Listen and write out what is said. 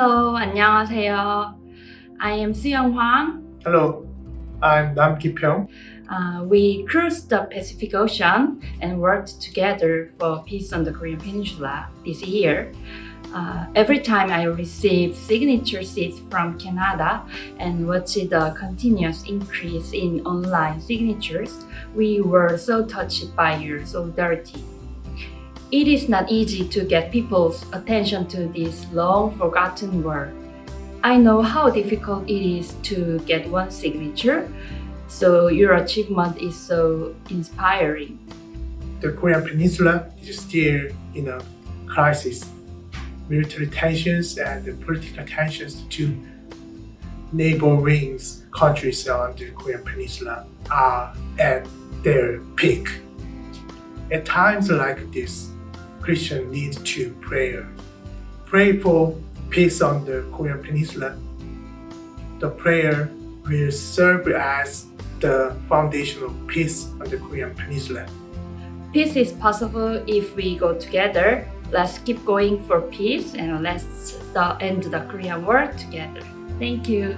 Hello, 안녕하세요. I am Suyoung Hwang. Hello, I'm Nam Ki-pyong. Uh, we cruised the Pacific Ocean and worked together for peace on the Korean Peninsula this year. Uh, every time I receive signature seeds from Canada and watch the continuous increase in online signatures, we were so touched by your solidarity. It is not easy to get people's attention to this long forgotten word. I know how difficult it is to get one signature, so your achievement is so inspiring. The Korean Peninsula is still in a crisis. Military tensions and political tensions to neighboring countries on the Korean Peninsula are at their peak. At times like this, Christians need to pray. Pray for peace on the Korean Peninsula. The prayer will serve as the foundation of peace on the Korean Peninsula. Peace is possible if we go together. Let's keep going for peace and let's end the Korean war together. Thank you.